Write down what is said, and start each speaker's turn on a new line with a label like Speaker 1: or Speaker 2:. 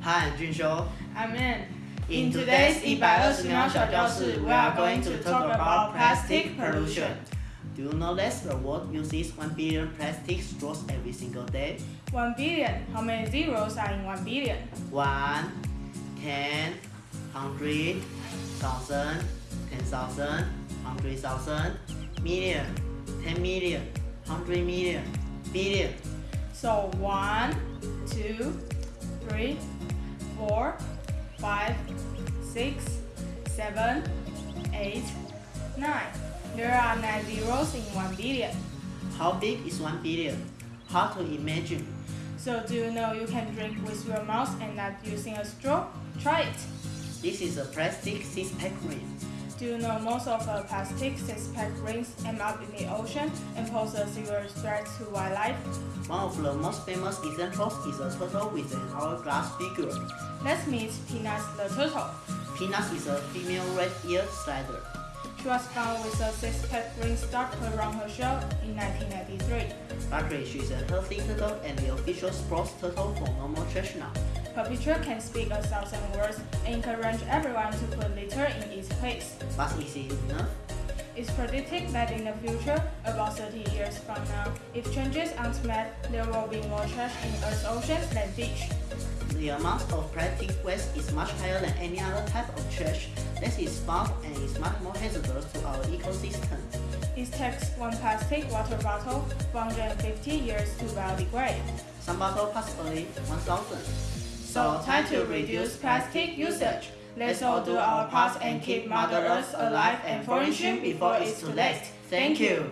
Speaker 1: Hi, I'm Junsho.
Speaker 2: I'm in.
Speaker 1: In today's 一百二十秒小教室, we are going to talk about plastic pollution. Do you know that the world uses 1 billion plastic straws every single day?
Speaker 2: 1 billion. How many zeros are in 1 billion?
Speaker 1: 1, 10, 100, 1000, 10,000, 100,000, million, 10 million, 100 million, billion.
Speaker 2: So 1, 2, 3, 4, 5, 6, 7, 8, 9. There are 9 zeros in 1 billion.
Speaker 1: How big is 1 billion? Hard to imagine.
Speaker 2: So do you know you can drink with your mouth and not using a straw? Try it.
Speaker 1: This is a plastic six-pack ring.
Speaker 2: Do you know most of the plastic six-pack rings end up in the ocean and pose a serious threat to wildlife?
Speaker 1: One of the most famous examples is a turtle with an hourglass figure.
Speaker 2: Let's meet Peanuts the turtle.
Speaker 1: Peanuts is a female red-eared slider.
Speaker 2: She was found with a six-pack ring stuck around her shell in 1993.
Speaker 1: Luckily, she is a healthy turtle and the official sports turtle for No MOre Trash
Speaker 2: Her picture can speak a thousand words and encourage everyone to put litter in its place.
Speaker 1: But is it enough?
Speaker 2: It's predicted that in the future, about 30 years from now, if changes aren't met, there will be more trash in Earth's oceans than fish.
Speaker 1: The amount of plastic waste is much higher than any other type of trash This is found and is much more hazardous to our ecosystem.
Speaker 2: It takes one plastic water bottle 450 years to biodegrade.
Speaker 1: Some bottle possibly 1000.
Speaker 2: So time to reduce plastic usage. Let's all do our part and keep Mother Earth alive and flourishing before it's too late. Thank you.